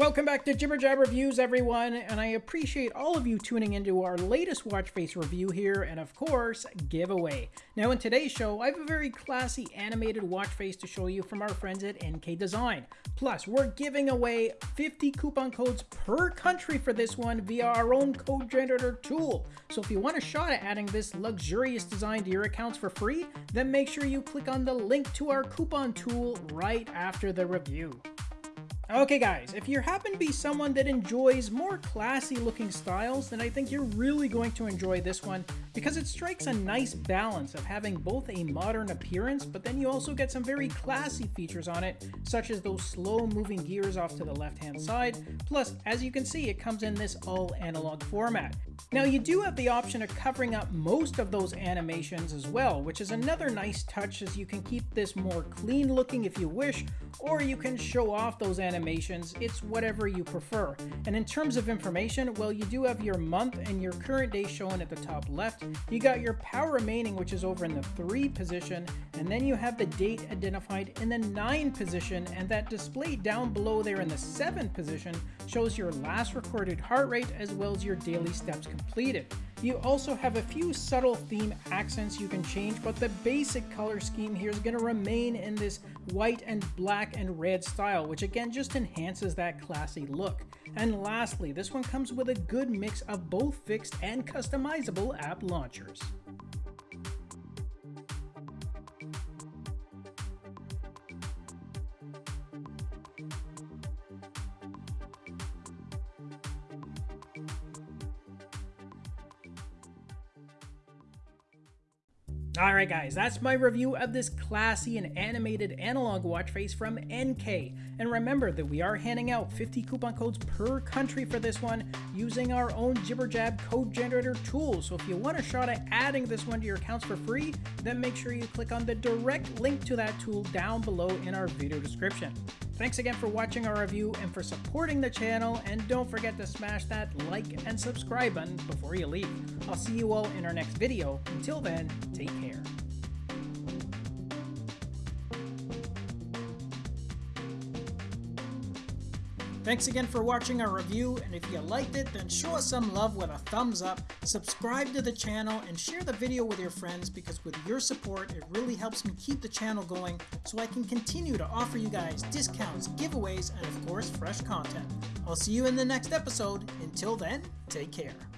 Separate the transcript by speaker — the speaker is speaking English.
Speaker 1: Welcome back to Jibber Jab Reviews, everyone, and I appreciate all of you tuning into our latest watch face review here, and of course, giveaway. Now, in today's show, I have a very classy animated watch face to show you from our friends at NK Design. Plus, we're giving away 50 coupon codes per country for this one via our own code generator tool. So if you want a shot at adding this luxurious design to your accounts for free, then make sure you click on the link to our coupon tool right after the review. Okay guys, if you happen to be someone that enjoys more classy looking styles, then I think you're really going to enjoy this one because it strikes a nice balance of having both a modern appearance, but then you also get some very classy features on it, such as those slow moving gears off to the left hand side. Plus, as you can see, it comes in this all analog format. Now you do have the option of covering up most of those animations as well, which is another nice touch as you can keep this more clean looking if you wish, or you can show off those animations, it's whatever you prefer. And in terms of information, well you do have your month and your current day shown at the top left, you got your power remaining which is over in the 3 position, and then you have the date identified in the 9 position, and that display down below there in the 7 position shows your last recorded heart rate as well as your daily steps completed. You also have a few subtle theme accents you can change, but the basic color scheme here is going to remain in this white and black and red style, which again just enhances that classy look. And lastly, this one comes with a good mix of both fixed and customizable app launchers. Alright guys, that's my review of this classy and animated analog watch face from NK. And remember that we are handing out 50 coupon codes per country for this one using our own JibberJab code generator tool. So if you want a shot at adding this one to your accounts for free, then make sure you click on the direct link to that tool down below in our video description. Thanks again for watching our review and for supporting the channel, and don't forget to smash that like and subscribe button before you leave. I'll see you all in our next video. Until then, take care. Thanks again for watching our review, and if you liked it, then show us some love with a thumbs up, subscribe to the channel, and share the video with your friends because with your support, it really helps me keep the channel going so I can continue to offer you guys discounts, giveaways, and of course, fresh content. I'll see you in the next episode. Until then, take care.